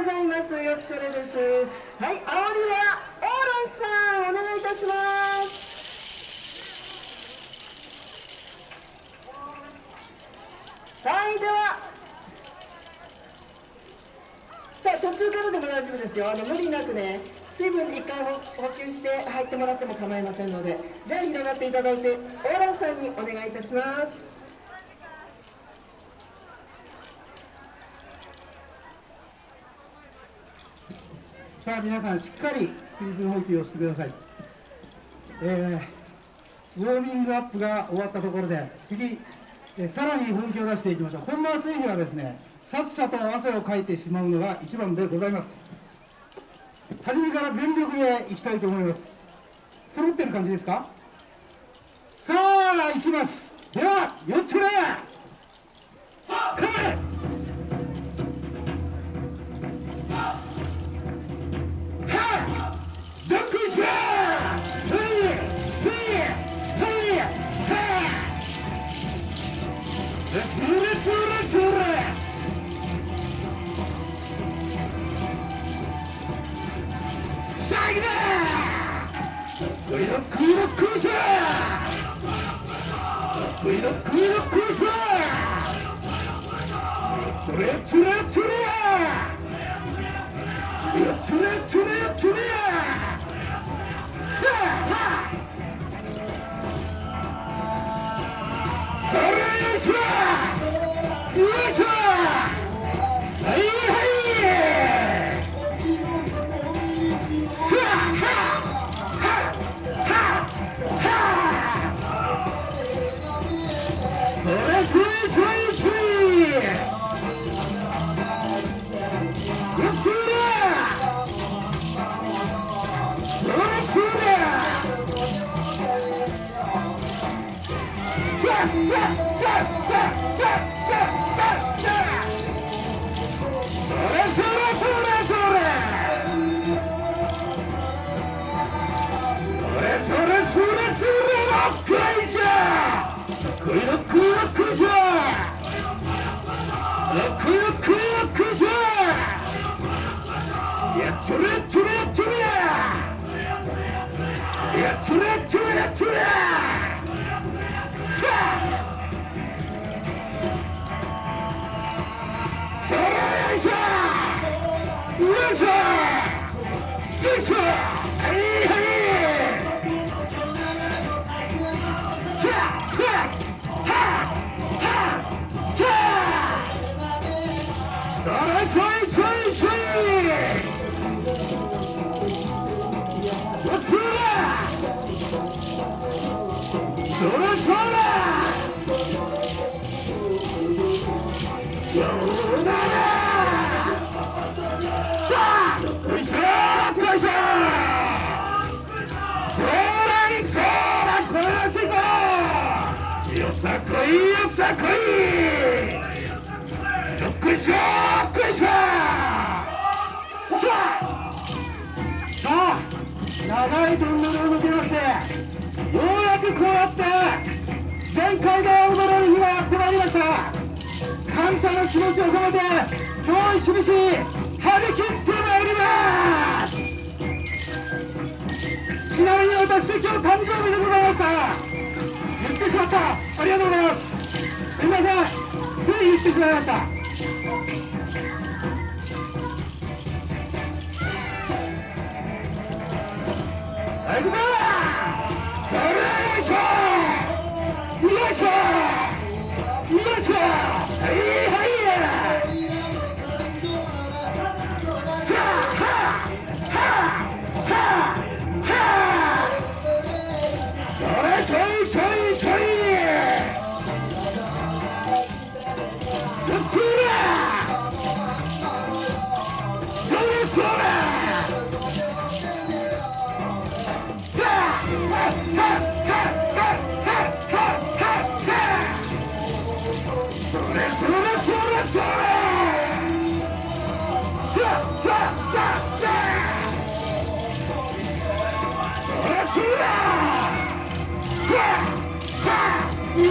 ございます。よくそれです。はい煽りはオーロンさんお願いいたします。はいでは。さあ途中からでも大丈夫ですよ。あの無理なくね水分一回補給して入ってもらっても構いませんのでじゃあ広がっていただいてオーランさんにお願いいたします。さあ皆さんしっかり水分補給をしてください、えー、ウォーミングアップが終わったところで次、えー、さらに本気を出していきましょう。こんな暑い日はですねさっさと汗をかいてしまうのが一番でございます。初めから全力でいきたいと思います。揃ってる感じですか？さあ行きます。では4つ目カメするするする最後だブリドクードクーシャーブリドクードクーシャーつれつれつ Yeah. それそれそれそれそれ長いトンネルを抜けましてようやくこうやって全開で踊れる日がやってまいりました。感謝の気持ちを込めて今日一日張り切ってまいります。ちなみに私今日誕生日でございました。言ってしまった。ありがとうございます。すみません。つい言ってしまいました。行くぞそれよいしょよいしょよいしょはいはいさあはあ